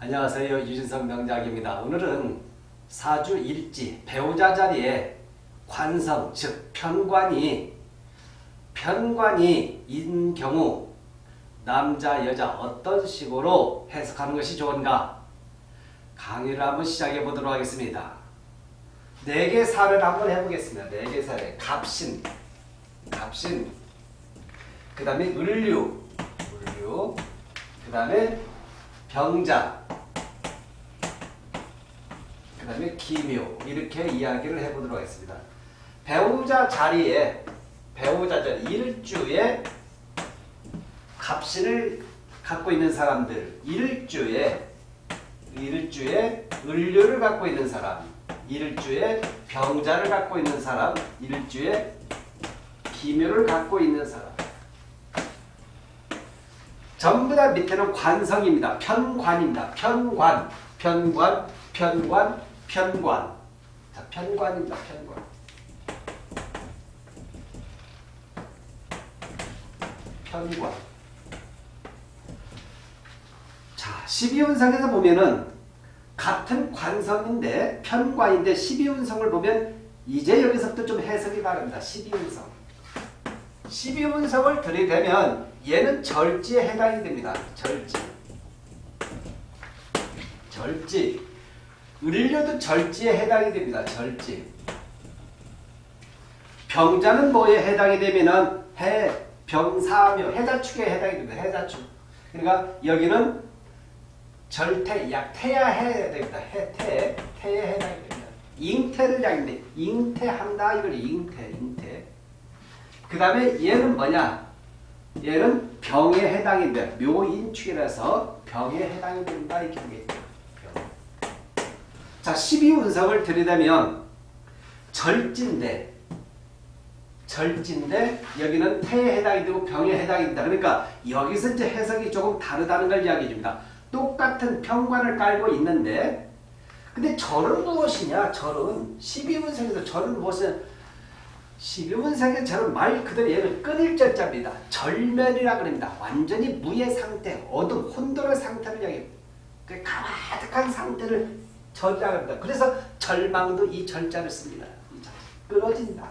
안녕하세요. 유진성 명작입니다. 오늘은 사주 일지 배우자 자리에 관성 즉 편관이 편관이 인 경우 남자 여자 어떤 식으로 해석하는 것이 좋은가 강의를 한번 시작해 보도록 하겠습니다. 네 개 사례를 한번 해보겠습니다. 네 개 사례 갑신 갑신 그 다음에 을류 을류 그 다음에 병자. 그 다음에 기묘. 이렇게 이야기를 해보도록 하겠습니다. 배우자 자리에 배우자 자리 일주에 갑신을 갖고 있는 사람들. 일주에 일주에 을류를 갖고 있는 사람. 일주에 병자를 갖고 있는 사람. 일주에 기묘를 갖고 있는 사람 전부 다 밑에는 관성입니다. 편관입니다. 편관, 편관, 편관, 편관. 자, 편관입니다. 편관. 편관. 자, 12운상에서 보면은 같은 관성인데 편관인데 12운성을 보면 이제 여기서부터 좀 해석이 다릅니다. 12운성. 12운성을 들이대면 얘는 절지에 해당이 됩니다. 절지. 절지. 을료도 절지에 해당이 됩니다. 절지. 병자는 뭐에 해당이 되면은 해, 병사묘, 해자축에 해당이 됩니다. 해자축. 그러니까 여기는 절태, 약, 태야 해야 됩니다. 해, 태, 태에 해당이 됩니다. 잉태를 약인데, 잉태한다, 이걸 잉태. 그 다음에 얘는 뭐냐? 얘는 병에 해당이 돼. 묘인축이라서 병에 해당이 된다. 이렇게 보겠죠. 병. 자, 12운석을 들이대면 절진데 절진데 여기는 태에 해당이 되고 병에 해당이 된다. 그러니까 여기서 이제 해석이 조금 다르다는 걸 이야기해 줍니다. 똑같은 평관을 깔고 있는데 근데 절은 무엇이냐? 절은 12운석에서 절은 무엇이냐? 12분상의 절은 말 그대로 얘는 끊일 절자입니다. 절면이라 그럽니다. 완전히 무의 상태, 어둠, 혼돈의 상태를 얘기합니다. 그 가득한 상태를 절이라 합니다. 그래서 절망도 이 절자를 씁니다. 끊어진다.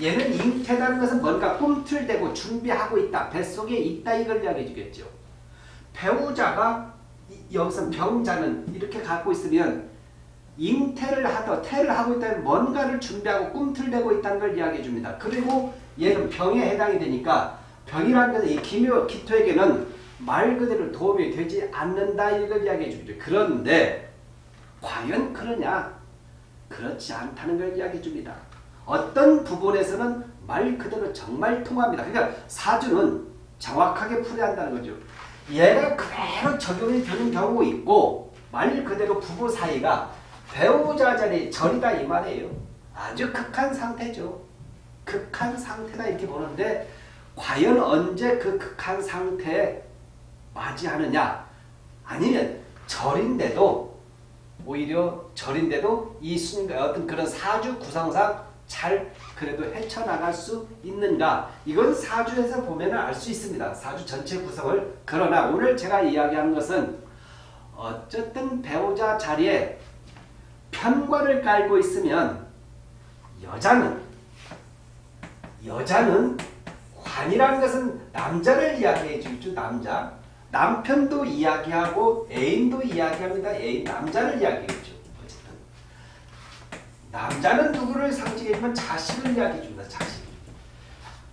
얘는 잉태라는 것은 뭔가 꿈틀대고 준비하고 있다. 뱃속에 있다 이걸 이야기해 주겠죠. 배우자가 여기서 병자는 이렇게 갖고 있으면 잉태를 하더 태를 하고 있다면 뭔가를 준비하고 꿈틀대고 있다는 걸 이야기해 줍니다. 그리고 얘는 병에 해당이 되니까 병이라는 것은 이 기묘 기토에게는 말 그대로 도움이 되지 않는다 이걸 이야기해 줍니다. 그런데 과연 그러냐? 그렇지 않다는 걸 이야기해 줍니다. 어떤 부분에서는 말 그대로 정말 통합니다. 그러니까 사주는 정확하게 풀어야 한다는 거죠. 얘가 그대로 적용이 되는 경우 있고 말 그대로 부부 사이가 배우자 자리 절이다 이 말이에요. 아주 극한 상태죠. 극한 상태다 이렇게 보는데 과연 언제 그 극한 상태에 맞이하느냐 아니면 절인데도 오히려 절인데도 이 순간 어떤 그런 사주 구성상 잘 그래도 헤쳐나갈 수 있는가 이건 사주에서 보면 알 수 있습니다. 사주 전체 구성을 그러나 오늘 제가 이야기하는 것은 어쨌든 배우자 자리에 편관을 깔고 있으면 여자는 여자는 관이라는 것은 남자를 이야기해 주죠. 남자. 남편도 이야기하고 애인도 이야기합니다. 애인 남자를 이야기해죠. 어쨌든 남자는 누구를 상징해주면 자식을 이야기해 줍니다. 자식.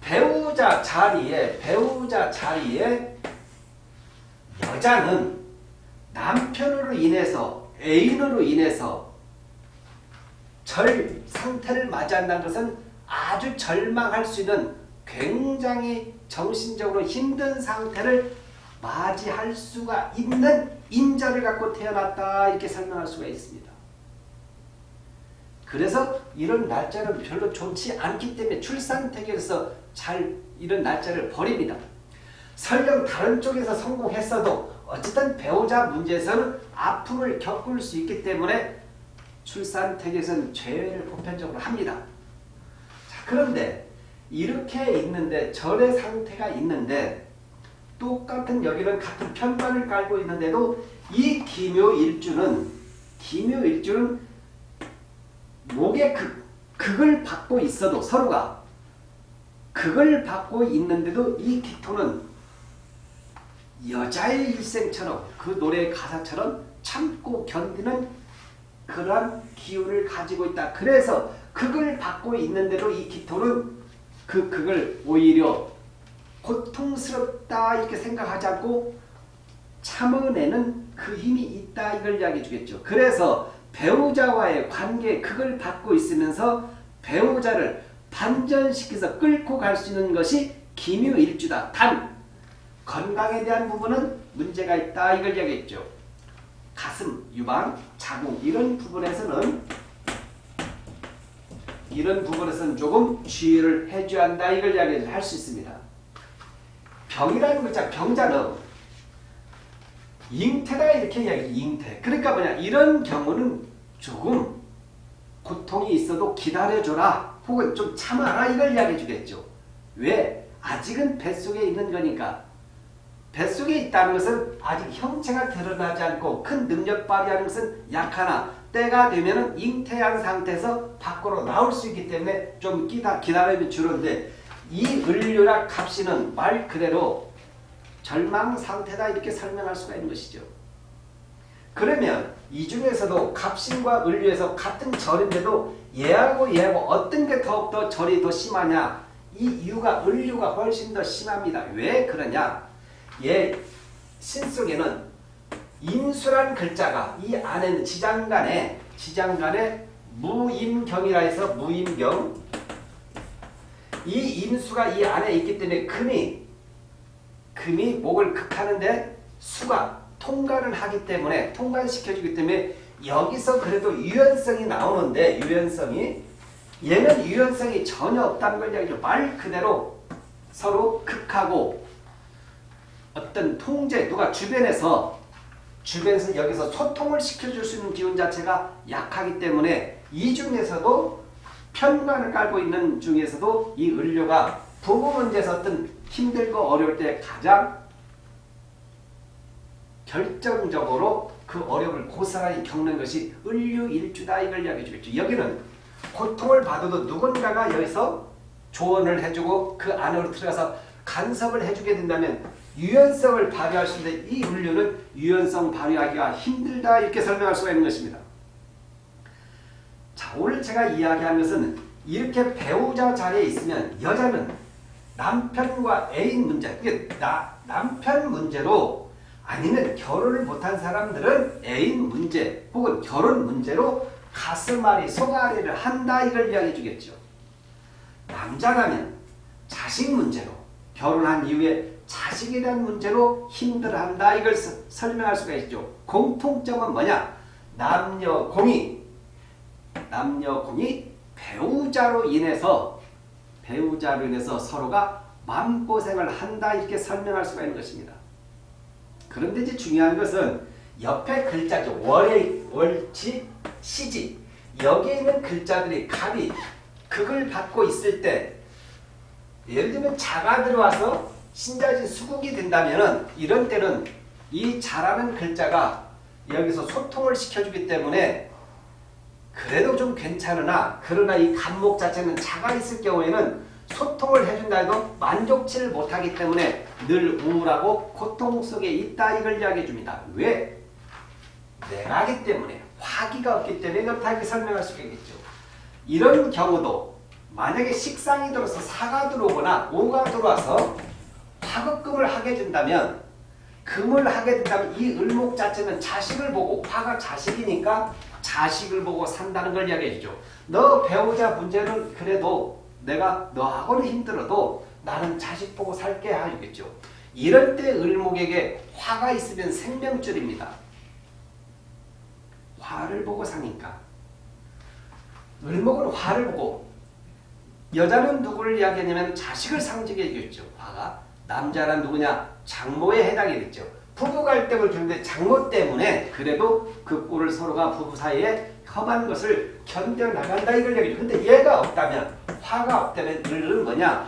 배우자 자리에 배우자 자리에 여자는 남편으로 인해서 애인으로 인해서 절 상태를 맞이한다는 것은 아주 절망할 수 있는 굉장히 정신적으로 힘든 상태를 맞이할 수가 있는 인자를 갖고 태어났다 이렇게 설명할 수가 있습니다. 그래서 이런 날짜는 별로 좋지 않기 때문에 출산태계에서 잘 이런 날짜를 버립니다. 설령 다른 쪽에서 성공했어도 어쨌든 배우자 문제에서는 아픔을 겪을 수 있기 때문에 출산택에서는 죄를 보편적으로 합니다. 자, 그런데 이렇게 있는데 절의 상태가 있는데 똑같은 여기는 같은 편관을 깔고 있는데도 이 기묘일주는 기묘일주는 목의 극, 극을 받고 있어도 서로가 극을 받고 있는데도 이 기토는 여자의 일생처럼 그 노래 가사처럼 참고 견디는 그러한 기운을 가지고 있다. 그래서 극을 받고 있는데도 이 기토는 그 극을 오히려 고통스럽다 이렇게 생각하지 않고 참아내는 그 힘이 있다 이걸 이야기해 주겠죠. 그래서 배우자와의 관계 극을 받고 있으면서 배우자를 반전시켜서 끌고 갈 수 있는 것이 기묘일주다. 단 건강에 대한 부분은 문제가 있다 이걸 이야기했죠. 가슴, 유방, 자궁 이런 부분에서는 이런 부분에서는 조금 주의를 해줘야 한다 이걸 이야기할 수 있습니다. 병이라는 글자 병자는 잉태다 이렇게 이야기해 잉태. 그러니까 뭐냐 이런 경우는 조금 고통이 있어도 기다려줘라 혹은 좀 참아라 이걸 이야기해 주겠죠. 왜? 아직은 뱃속에 있는 거니까 뱃속에 있다는 것은 아직 형체가 드러나지 않고 큰 능력 발휘하는 것은 약하나 때가 되면 잉태한 상태에서 밖으로 나올 수 있기 때문에 좀 기다, 기다림이 주는데 이 을류라 값이는 말 그대로 절망 상태다 이렇게 설명할 수가 있는 것이죠. 그러면 이 중에서도 갑신과 을류에서 같은 절인데도 얘하고 얘하고 어떤 게 더욱더 절이 더 심하냐 이 이유가 을류가 훨씬 더 심합니다. 왜 그러냐 얘 신속에는 인수란 글자가 이 안에는 지장간에 지장간에 무임경이라 해서 무임경 이 임수가 이 안에 있기 때문에 금이 금이 목을 극하는데 수가 통과를 하기 때문에 통과시켜주기 때문에 여기서 그래도 유연성이 나오는데 유연성이 얘는 유연성이 전혀 없다는 걸 이야기죠. 말 그대로 서로 극하고 어떤 통제 누가 주변에서 주변에서 여기서 소통을 시켜줄 수 있는 기운 자체가 약하기 때문에 이 중에서도 편관을 깔고 있는 중에서도 이 을료가 부부 문제에서 어떤 힘들고 어려울 때 가장 결정적으로 그 어려움을 고스란히 겪는 것이 을류일주다 이걸 이야기해 주겠죠. 여기는 고통을 받아도 누군가가 여기서 조언을 해주고 그 안으로 들어가서 간섭을 해주게 된다면 유연성을 발휘할 수 있는데 이 을류는 유연성 발휘하기가 힘들다 이렇게 설명할 수가 있는 것입니다. 자 오늘 제가 이야기한 것은 이렇게 배우자 자리에 있으면 여자는 남편과 애인 문제 그게 나, 남편 문제로 아니면 결혼을 못한 사람들은 애인 문제 혹은 결혼 문제로 가슴앓이 속앓이를 한다 이걸 이야기해 주겠죠. 남자라면 자식 문제로 결혼한 이후에 자식에 대한 문제로 힘들어한다 이걸 서, 설명할 수가 있죠. 공통점은 뭐냐? 남녀 공이 남녀 공이 배우자로 인해서 배우자로 인해서 서로가 마음고생을 한다 이렇게 설명할 수가 있는 것입니다. 그런데 이제 중요한 것은 옆에 글자죠. 월의 월치 시지 여기에 있는 글자들이 갑이 극을 받고 있을 때 예를 들면 자가 들어와서 신자진 수국이 된다면 이런 때는 이 자라는 글자가 여기서 소통을 시켜주기 때문에 그래도 좀 괜찮으나 그러나 이 간목 자체는 자가 있을 경우에는 소통을 해준다 해도 만족치를 못하기 때문에 늘 우울하고 고통 속에 있다 이걸 이야기해 줍니다. 왜? 내가기 때문에 화기가 없기 때문에 그렇다 이렇게 설명할 수 있겠죠. 이런 경우도 만약에 식상이 들어서 사가 들어오거나 오가 들어와서 화급금을 하게 된다면 금을 하게 된다면 이 을목 자체는 자식을 보고 화가 자식이니까 자식을 보고 산다는 걸 이야기해 주죠. 너 배우자 문제는 그래도 내가 너하고는 힘들어도 나는 자식 보고 살게 하겠죠. 이럴 때 을목에게 화가 있으면 생명줄입니다. 화를 보고 사니까. 을목은 화를 보고 여자는 누구를 이야기하냐면 자식을 상징해 주겠죠. 화가. 남자란 누구냐? 장모에 해당이 되죠. 부부 갈등을 주는데 장모 때문에 그래도 그 꼴을 서로가 부부 사이에 험한 것을 견뎌나간다 이걸 얘기죠. 근데 얘가 없다면 화가 없다면 을은 뭐냐?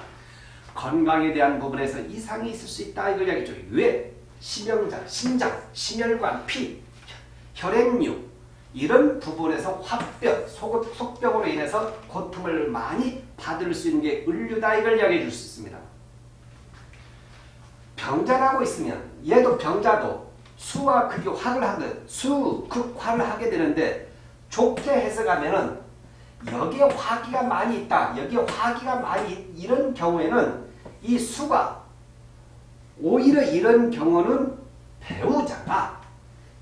건강에 대한 부분에서 이상이 있을 수 있다 이걸 이야기죠. 왜? 심영장, 심장, 심혈관, 피, 혈액류 이런 부분에서 화병, 속, 속병으로 인해서 고통을 많이 받을 수 있는 게 을류다 이걸 이야기해 줄 수 있습니다. 병자라고 있으면 얘도 병자도 수와 극이 화를 하듯 수, 극, 화를 하게 되는데 좋게 해석하면은 여기에 화기가 많이 있다. 여기에 화기가 많이 이런 경우에는 이 수가 오히려 이런 경우는 배우자가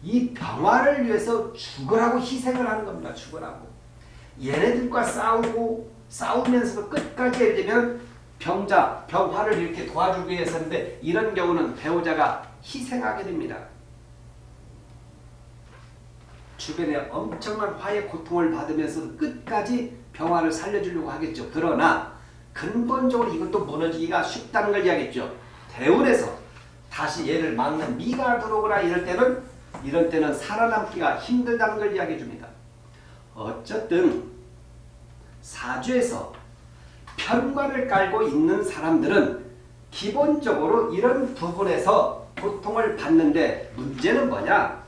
이 병화를 위해서 죽으라고 희생을 하는 겁니다. 죽으라고. 얘네들과 싸우고 싸우면서도 끝까지 예를 들면 병자, 병화를 이렇게 도와주기 위해서인데 이런 경우는 배우자가 희생하게 됩니다. 주변에 엄청난 화의 고통을 받으면서 끝까지 병화를 살려주려고 하겠죠. 그러나 근본적으로 이것도 무너지기가 쉽다는 걸 이야기했죠. 대운에서 다시 얘를 막는 미가 들어오거나 이럴 때는 이런 때는 살아남기가 힘들다는 걸 이야기해 줍니다. 어쨌든 사주에서 편관을 깔고 있는 사람들은 기본적으로 이런 부분에서 고통을 받는데 문제는 뭐냐?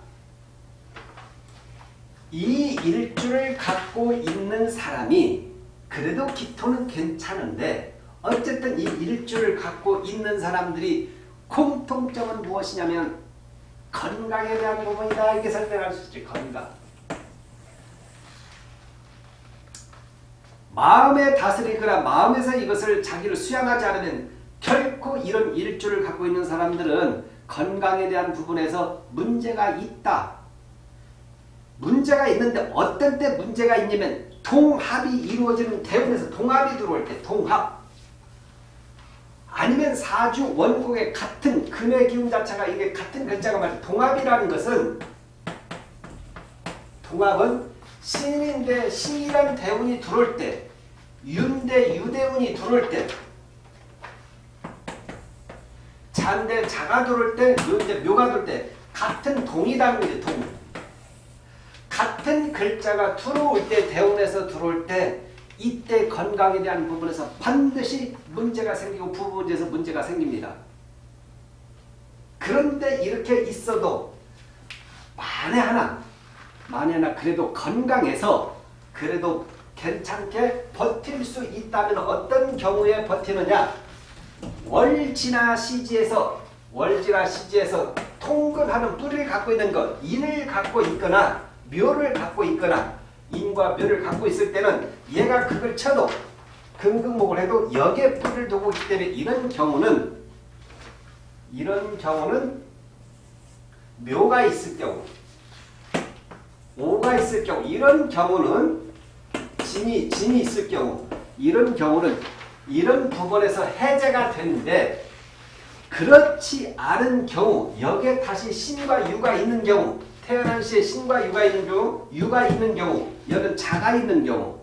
이 일주를 갖고 있는 사람이 그래도 기토는 괜찮은데 어쨌든 이 일주를 갖고 있는 사람들이 공통점은 무엇이냐면 건강에 대한 부분이다 이렇게 설명할 수 있지 건강 마음의 다스리거나 마음에서 이것을 자기를 수양하지 않으면 결코 이런 일주를 갖고 있는 사람들은 건강에 대한 부분에서 문제가 있다. 문제가 있는데 어떤 때 문제가 있냐면 동합이 이루어지는 대운에서 동합이 들어올 때 동합. 아니면 사주 원곡의 같은 금의 기운 자체가 이게 같은 글자가 말이야 동합이라는 것은 동합은 신인데 신이라는 대운이 들어올 때 윤대 유대운이 들어올 때 잔대 자가 들어올 때 묘대 묘가 들어올 때 같은 동이라는 거지 동 같은 글자가 들어올 때 대운에서 들어올 때 이때 건강에 대한 부분에서 반드시 문제가 생기고 부부 문제에서 문제가 생깁니다. 그런데 이렇게 있어도 만에 하나 하나 그래도 건강해서 그래도 괜찮게 버틸 수 있다면 어떤 경우에 버티느냐? 월지나 시지에서 월지나 시지에서 통근하는 뿌리를 갖고 있는 것 인을 갖고 있거나 묘를 갖고 있거나 인과 묘를 갖고 있을 때는 얘가 그걸 쳐도 금극목을 해도 역에 뿌리를 두고 있기 때문에 이런 경우는 이런 경우는 묘가 있을 경우 오가 있을 경우 이런 경우는 진이 진이 있을 경우 이런 경우는 이런 부분에서 해제가 되는데 그렇지 않은 경우 여기에 다시 신과 유가 있는 경우 태어난 시에 신과 유가 있는 경우, 유가 있는 경우, 여는 자가 있는 경우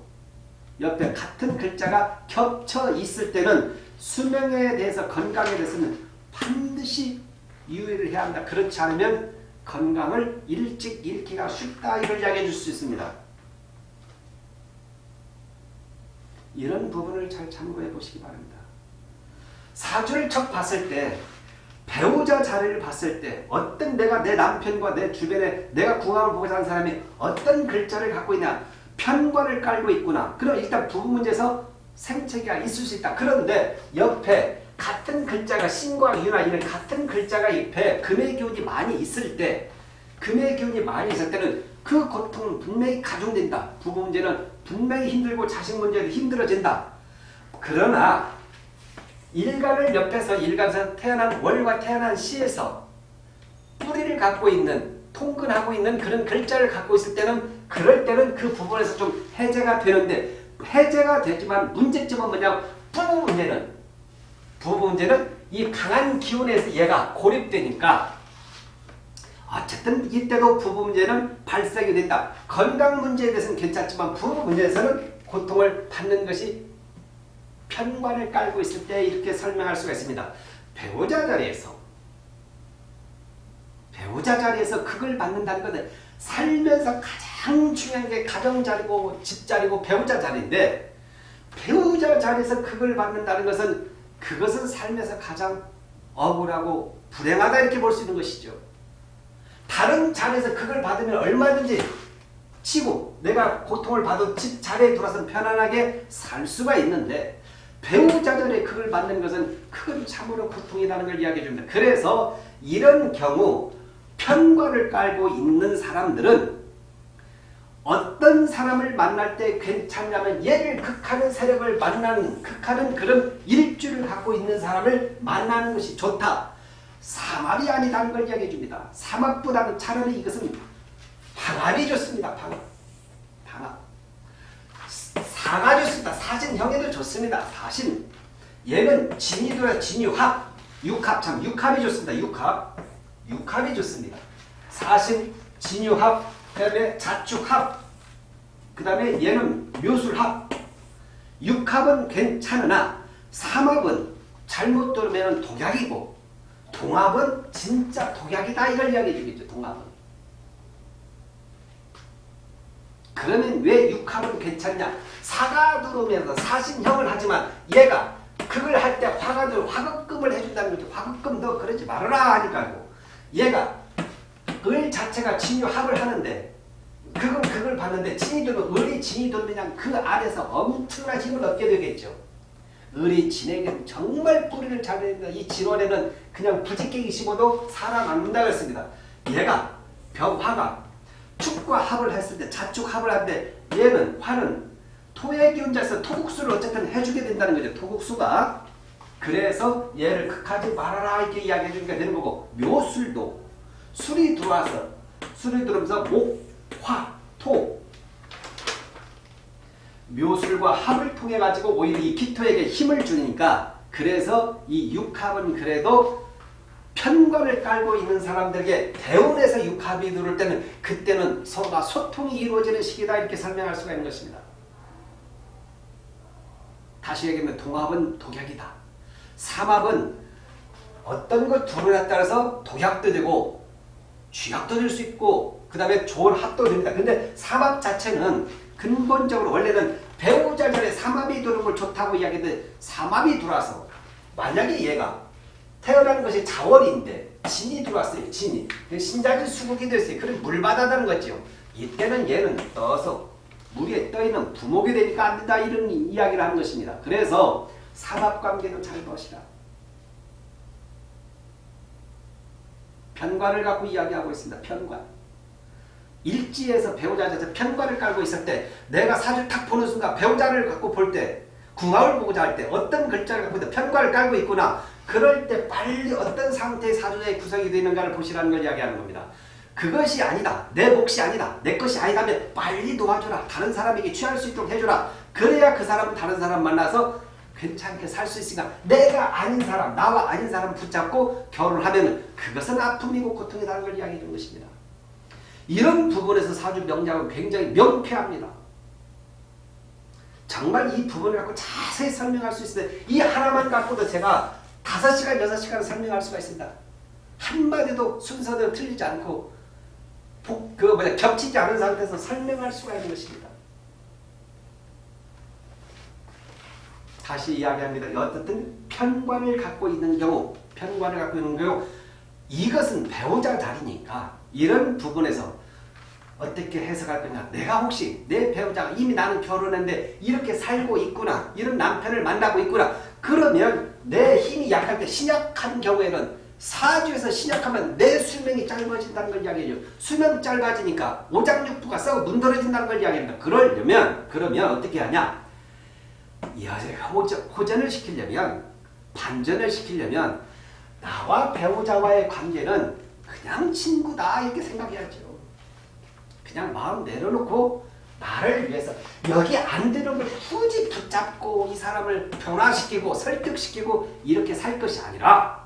옆에 같은 글자가 겹쳐 있을 때는 수명에 대해서 건강에 대해서는 반드시 유의를 해야 한다. 그렇지 않으면 건강을 일찍 잃기가 쉽다. 이걸 이야기해 줄 수 있습니다. 이런 부분을 잘 참고해 보시기 바랍니다. 사주를 척 봤을 때 배우자 자리를 봤을 때 어떤 내가 내 남편과 내 주변에 내가 궁합을 보고 사는 사람이 어떤 글자를 갖고 있냐 편관을 깔고 있구나. 그럼 일단 부부 문제에서 생체가 있을 수 있다. 그런데 옆에 같은 글자가 신과 유나 이런 같은 글자가 옆에 금의 기운이 많이 있을 때 금의 기운이 많이 있을 때는 그 고통은 분명히 가중된다. 부부 문제는 분명히 힘들고 자식 문제도 힘들어진다. 그러나 일간을 옆에서 일간에서 태어난 월과 태어난 시에서 뿌리를 갖고 있는 통근하고 있는 그런 글자를 갖고 있을 때는 그럴 때는 그 부분에서 좀 해제가 되는데 해제가 되지만 문제점은 뭐냐 부부 문제는 부부 문제는 이 강한 기운에서 얘가 고립되니까 어쨌든 이때도 부부 문제는 발생이 된다. 건강 문제에 대해서는 괜찮지만 부부 문제에서는 고통을 받는 것이 편관을 깔고 있을 때 이렇게 설명할 수가 있습니다. 배우자 자리에서 배우자 자리에서 극을 받는다는 것은 살면서 가장 중요한 게 가정 자리고 집 자리고 배우자 자리인데 배우자 자리에서 극을 받는다는 것은 그것은 삶에서 가장 억울하고 불행하다 이렇게 볼 수 있는 것이죠. 다른 자리에서 그걸 받으면 얼마든지 치고 내가 고통을 받은 집 자리에 돌아서 편안하게 살 수가 있는데 배우자 전에 그걸 받는 것은 큰 참으로 고통이라는 걸 이야기해 줍니다. 그래서 이런 경우 편관을 깔고 있는 사람들은 어떤 사람을 만날 때 괜찮냐면 얘를 극하는 세력을 만나는 극하는 그런 일주를 갖고 있는 사람을 만나는 것이 좋다. 삼합이 아니다는 걸 이야기해 줍니다. 삼합보다는 차라리 이것은 방합이 좋습니다. 방합. 방합. 사가 좋습니다. 사신형에도 좋습니다. 사신. 얘는 진이도야 진유합. 육합 참 육합이 좋습니다. 육합. 육합이 좋습니다. 사신, 진유합, 그 다음에 자축합, 그 다음에 얘는 묘술합. 육합은 괜찮으나 삼합은 잘못 들으면 독약이고 동합은 진짜 독약이다 이걸 이야기해 주겠죠. 동합은. 그러면 왜 육합은 괜찮냐? 사가 들어오면서 사신형을 하지만 얘가 그걸 할 때 화가 들어 화급금을 해준다는 거죠. 화급금 너 그러지 말아라 하니까요. 얘가 을 자체가 진유합을 하는데 그건 그걸 봤는데 진이 들면 을이 진이 들면 그 안에서 엄청난 힘을 얻게 되겠죠. 을이 진에게 정말 뿌리를 잘 내는다. 이 진원에는 그냥 부직갱이 심어도 살아남는다고 했습니다. 얘가 병화가 축과 합을 했을 때 자축 합을 하는데 얘는 화는 토의 기운자에서 토국수를 어쨌든 해주게 된다는 거죠. 토국수가. 그래서 얘를 극하지 말아라 이렇게 이야기해 주니까 되는 거고 묘술도 술이 들어와서 술이 들어오면서 목, 화, 토 묘술과 합을 통해 가지고 오히려 이 기토에게 힘을 주니까 그래서 이 육합은 그래도 편관을 깔고 있는 사람들에게 대운에서 육합이 들어올 때는 그때는 서로가 소통이 이루어지는 시기다 이렇게 설명할 수가 있는 것입니다. 다시 얘기하면 동합은 독약이다. 삼합은 어떤 것 둘에 따라서 독약도 되고 쥐약도 될 수 있고 그 다음에 좋은 합도 됩니다. 근데 삼합 자체는 근본적으로 원래는 배우자 전에 삼합이 들어오는 걸 좋다고 이야기했는데 삼합이 들어와서 만약에 얘가 태어난 것이 자월인데 진이 들어왔어요. 진이. 신자진 수국이 됐어요. 그럼 물바다다는 거죠. 이때는 얘는 떠서 물에 떠있는 부목이 되니까 안 된다 이런 이야기를 하는 것입니다. 그래서 삼합관계도 잘 보시라. 편관을 갖고 이야기하고 있습니다. 편관. 일지에서 배우자에서 편관을 깔고 있을 때 내가 사주를 탁 보는 순간 배우자를 갖고 볼 때 궁합을 보고자 할 때 어떤 글자를 갖고 편관을 깔고 있구나 그럴 때 빨리 어떤 상태의 사주의 구성이 되는가를 보시라는 걸 이야기하는 겁니다. 그것이 아니다. 내 몫이 아니다. 내 것이 아니다면 빨리 도와줘라. 다른 사람에게 취할 수 있도록 해줘라. 그래야 그 사람은 다른 사람 만나서 괜찮게 살 수 있으니까 내가 아닌 사람, 나와 아닌 사람 붙잡고 결혼하면 그것은 아픔이고 고통이라는 걸 이야기해 준 것입니다. 이런 부분에서 사주 명량은 굉장히 명쾌합니다. 정말 이 부분을 갖고 자세히 설명할 수 있는데 이 하나만 갖고도 제가 5시간, 6시간 설명할 수가 있습니다. 한마디도 순서대로 틀리지 않고 복, 그 뭐냐, 겹치지 않은 상태에서 설명할 수가 있는 것입니다. 다시 이야기합니다. 어떻든 편관을 갖고 있는 경우, 편관을 갖고 있는 경우 이것은 배우자 자리니까 이런 부분에서 어떻게 해석할 거냐. 내가 혹시 내 배우자가 이미 나는 결혼했는데 이렇게 살고 있구나. 이런 남편을 만나고 있구나. 그러면 내 힘이 약할 때 신약한 경우에는 사주에서 신약하면 내 수명이 짧아진다는 걸 이야기해요. 수명이 짧아지니까 오장육부가 썩어 문드러진다는 걸 이야기합니다. 그러려면 그러면 어떻게 하냐. 호전을 시키려면 반전을 시키려면 나와 배우자와의 관계는 그냥 친구다 이렇게 생각해야죠. 그냥 마음 내려놓고 나를 위해서 여기 안 되는 걸 굳이 붙잡고 이 사람을 변화시키고 설득시키고 이렇게 살 것이 아니라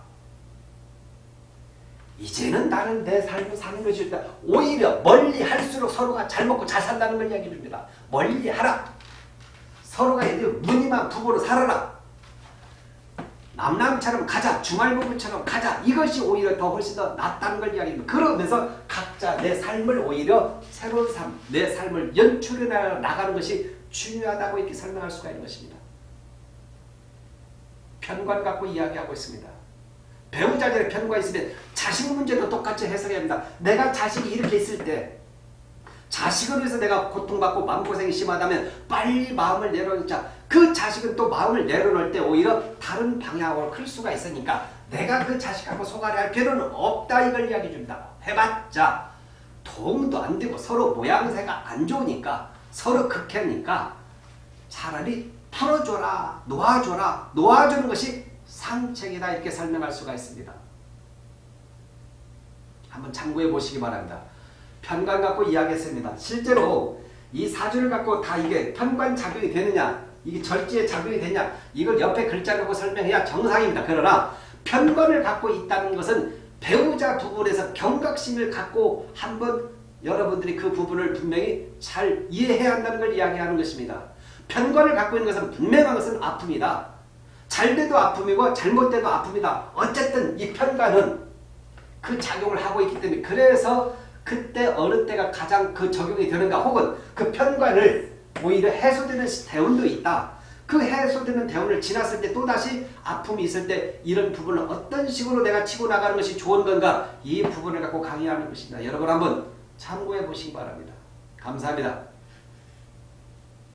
이제는 나는 내 삶을 사는 것이 다 오히려 멀리 할수록 서로가 잘 먹고 잘 산다는 걸 이야기해 줍니다. 멀리 하라. 서로가 무늬만 부부로 살아라. 남남처럼 가자. 주말부부처럼 가자. 이것이 오히려 더 훨씬 더 낫다는 걸 이야기합니다. 그러면서 각자 내 삶을 오히려 새로운 삶, 내 삶을 연출해 나가는 것이 중요하다고 이렇게 설명할 수가 있는 것입니다. 편관 갖고 이야기하고 있습니다. 배우자들의 편관 있으면 자식 문제도 똑같이 해석해야 합니다. 내가 자식이 이렇게 있을 때 자식을 위해서 내가 고통받고 마음고생이 심하다면 빨리 마음을 내려놓자. 그 자식은 또 마음을 내려놓을 때 오히려 다른 방향으로 클 수가 있으니까 내가 그 자식하고 소갈이 할 필요는 없다 이걸 이야기해 줍니다. 해봤자 도움도 안 되고 서로 모양새가 안 좋으니까 서로 극해니까 차라리 풀어줘라 놓아줘라 놓아주는 것이 상책이다 이렇게 설명할 수가 있습니다. 한번 참고해 보시기 바랍니다. 편관 갖고 이야기했습니다. 실제로 이 사주를 갖고 다 이게 편관 작용이 되느냐 이게 절지에 작용이 되냐 이걸 옆에 글자 갖고 설명해야 정상입니다. 그러나 편관을 갖고 있다는 것은 배우자 부분에서 경각심을 갖고 한번 여러분들이 그 부분을 분명히 잘 이해해야 한다는 걸 이야기하는 것입니다. 편관을 갖고 있는 것은 분명한 것은 아픔이다. 잘 돼도 아픔이고 잘못돼도 아픔이다. 어쨌든 이 편관은 그 작용을 하고 있기 때문에 그래서 그때 어느 때가 가장 그 적용이 되는가 혹은 그 편관을 오히려 해소되는 대운도 있다. 그 해소되는 대운을 지났을 때 또다시 아픔이 있을 때 이런 부분을 어떤 식으로 내가 치고 나가는 것이 좋은 건가 이 부분을 갖고 강의하는 것입니다. 여러분 한번 참고해 보시기 바랍니다. 감사합니다.